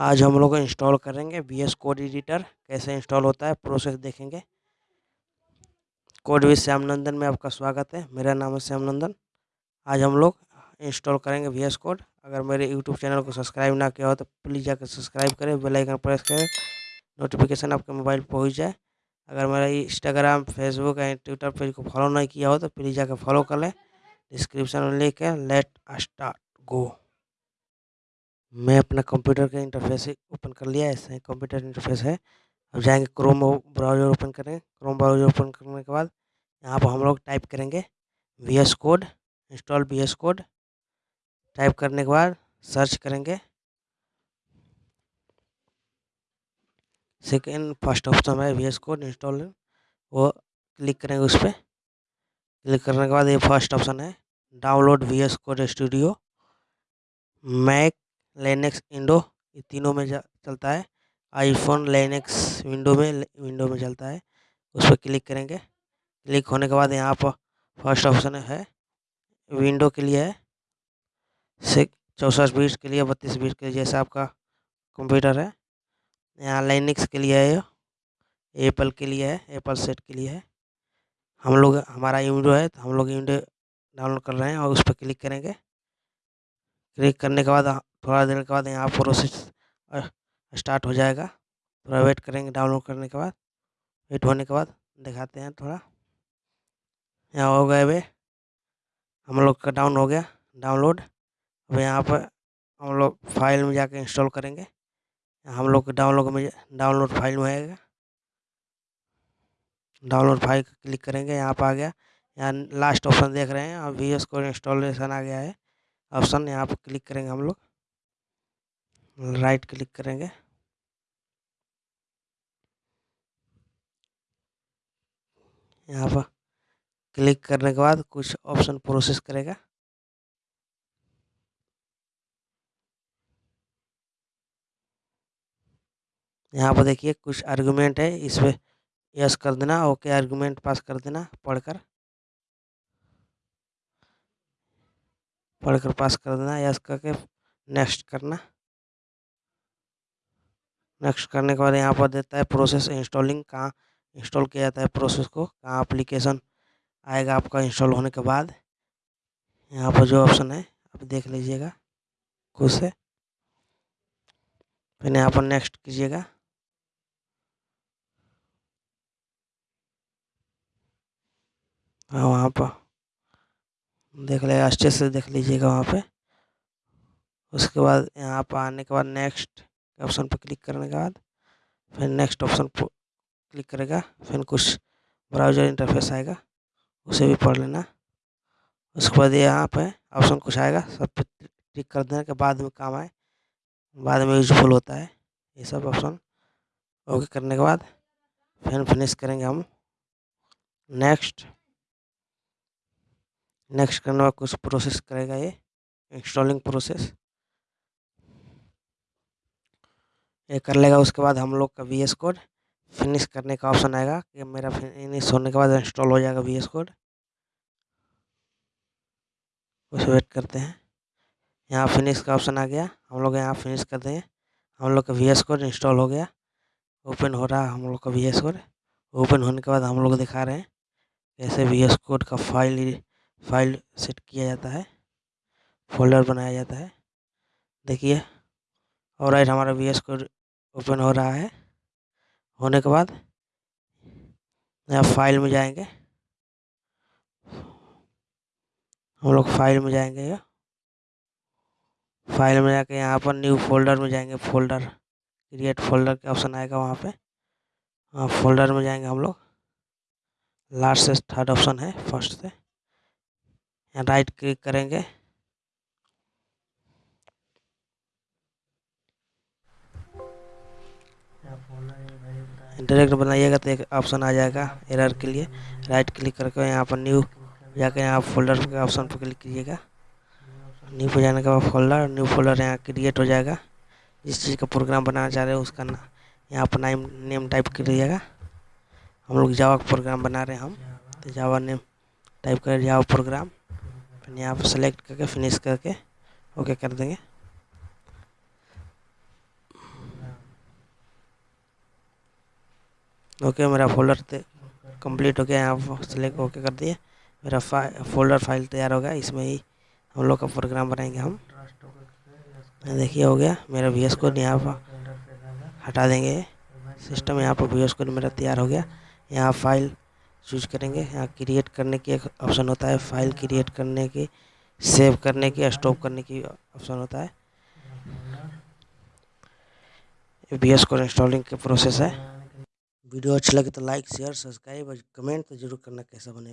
आज हम लोग इंस्टॉल करेंगे वी एस कोड एडिटर कैसे इंस्टॉल होता है प्रोसेस देखेंगे। कोड विद श्याम नंदन में आपका स्वागत है। मेरा नाम है श्याम नंदन आज हम लोग इंस्टॉल करेंगे वी एस कोड अगर मेरे यूट्यूब चैनल को सब्सक्राइब ना किया हो तो प्लीज़ जाकर सब्सक्राइब करें बेल आइकन प्रेस करें नोटिफिकेशन आपके मोबाइल पर पहुँच जाए। अगर मेरा Instagram Facebook and Twitter page को फॉलो नहीं किया हो तो प्लीज़ जाकर फॉलो कर लें। डिस्क्रिप्शन में लिख के लेट स्टार्ट गो मैं अपना कंप्यूटर का इंटरफेस ओपन कर लिया, ऐसे कंप्यूटर इंटरफेस है। अब जाएँगे क्रोम ब्राउज़र ओपन करें। क्रोम ब्राउज़र ओपन करने के बाद यहाँ पर हम लोग टाइप करेंगे V S code install V S code type करने के बाद सर्च करेंगे। सेकेंड फ़र्स्ट ऑप्शन है वी एस कोड इंस्टॉल वो क्लिक करेंगे उस पर क्लिक करने के बाद ये फ़र्स्ट ऑप्शन है। Download V S code studio Mac Linux Windows ये तीनों में चलता है। आईफोन लेनेक्स विंडो में विंडो में चलता है। उस पर क्लिक करेंगे। क्लिक होने के बाद यहाँ पर फ़र्स्ट ऑप्शन है। विंडो के लिए है। चौंसठ बीस के लिए, बत्तीस बीस के लिए जैसा आपका कंप्यूटर है। यहाँ लाइनिक्स के लिए है एप्पल के लिए है। एप्पल सेट के लिए है। हम लोग, हमारा विंडो है तो हम लोग विंडो डाउनलोड कर रहे हैं और उस पर क्लिक करेंगे। क्लिक करने के बाद थोड़ा देर के बाद यहाँ प्रोसेस स्टार्ट हो जाएगा। थोड़ा वेट करेंगे डाउनलोड करने के बाद। वेट होने के बाद दिखाते हैं थोड़ा। यहाँ हो गए वे हम लोग का डाउन हो गया। डाउनलोड। अब यहाँ पर हम लोग फ़ाइल में जाकर इंस्टॉल करेंगे। हम लोग डाउनलोड में डाउनलोड फ़ाइल में आएगा। डाउनलोड फ़ाइल क्लिक करेंगे। यहाँ पर आ गया। यहाँ लास्ट ऑप्शन देख रहे हैं। अब वी एस को इंस्टॉलेशन आ गया है। ऑप्शन यहाँ पर क्लिक करेंगे हम लोग। राइट क्लिक करेंगे। यहाँ पर क्लिक करने के बाद कुछ ऑप्शन प्रोसेस करेगा। यहाँ पर देखिए कुछ आर्गुमेंट है इस पर यस कर देना ओके आर्गुमेंट पास कर देना, पढ़कर। पढ़कर पास कर देना यस करके नेक्स्ट करना। नेक्स्ट करने के बाद यहाँ पर देता है प्रोसेस इंस्टॉलिंग कहाँ इंस्टॉल किया जाता है प्रोसेस को, कहाँ अप्लीकेशन आएगा आपका इंस्टॉल होने के बाद। यहाँ पर जो ऑप्शन है, आप देख लीजिएगा खुद से। फिर यहाँ पर नेक्स्ट कीजिएगा। हाँ वहाँ पर देख ले, अच्छे से देख लीजिएगा वहाँ पे। उसके बाद यहाँ पर आने के बाद नेक्स्ट ऑप्शन पर क्लिक करने के बाद, फिर नेक्स्ट ऑप्शन पर क्लिक करेगा, फिर कुछ ब्राउज़र इंटरफेस आएगा, उसे भी पढ़ लेना। उसके बाद यहाँ पे ऑप्शन कुछ आएगा, सब पे क्लिक कर देने के बाद में काम आए, बाद में यूजफुल होता है। ये सब ऑप्शन ओके करने के बाद, फिर फिनिश करेंगे हम। नेक्स्ट नेक्स्ट करने बाद कुछ प्रोसेस करेगा ये इंस्टॉलिंग प्रोसेस ये कर लेगा। उसके बाद हम लोग का वी एस कोड फिनिश करने का ऑप्शन आएगा कि मेरा फिनिश होने के बाद इंस्टॉल हो जाएगा वी एस कोड उसे वेट करते हैं। यहाँ फिनिश का ऑप्शन आ गया। हम लोग यहाँ फिनिश कर देंगे। हम लोग का वी एस कोड इंस्टॉल हो गया। ओपन हो रहा है हम लोग का वी एस कोड ओपन होने के बाद हम लोग दिखा रहे हैं कैसे वी एस कोड का फ़ाइल फ़ाइल सेट किया जाता है। फोल्डर बनाया जाता है। देखिए। और राइट हमारा वी एस कोड ओपन हो रहा है। होने के बाद यहाँ फ़ाइल में जाएँगे। हम लोग फ़ाइल में जाएँगे फ़ाइल में जाके यहाँ पर न्यू फोल्डर में जाएँगे। फोल्डर, क्रिएट फोल्डर का ऑप्शन आएगा वहाँ पे। हाँ फोल्डर में जाएँगे हम लोग। लास्ट से थर्ड ऑप्शन है, फ़र्स्ट से। यहाँ राइट क्लिक करेंगे। डायरेक्ट बनाइएगा तो एक ऑप्शन आ जाएगा एरर के लिए। राइट क्लिक करके यहाँ पर न्यू जाकर यहाँ फोल्डर के ऑप्शन पर क्लिक कीजिएगा। न्यू पर जाने के बाद फोल्डर न्यू फोल्डर यहाँ क्रिएट हो जाएगा। जिस चीज़ का प्रोग्राम बनाना चाह रहे हैं उसका ना, यहाँ पर नाम नेम टाइप करिएगा। हम लोग जावा का प्रोग्राम बना रहे हैं हम तो जावा नेम टाइप कर जावा प्रोग्राम फिर यहाँ पर सेलेक्ट करके फिनिश करके ओके कर देंगे। ओके, मेरा फोल्डर कंप्लीट हो गया यहाँ सेलेक्ट ओके कर दिए। मेरा फोल्डर फ़ाइल तैयार हो गया, इसमें ही हम लोग का प्रोग्राम बनाएँगे हम। देखिए, हो गया। मेरा वी एस कोड यहाँ पर हटा देंगे। सिस्टम यहाँ पर वी एस कोड मेरा तैयार हो गया। यहाँ फ़ाइल चूज़ करेंगे। यहाँ क्रिएट करने की एक ऑप्शन होता है। फ़ाइल क्रिएट करने की सेव करने की स्टॉप करने की ऑप्शन होता है। वी एस कोड इंस्टॉलिंग के प्रोसेस है। वीडियो अच्छा लगे तो लाइक शेयर सब्सक्राइब और कमेंट तो ज़रूर करना कैसा बने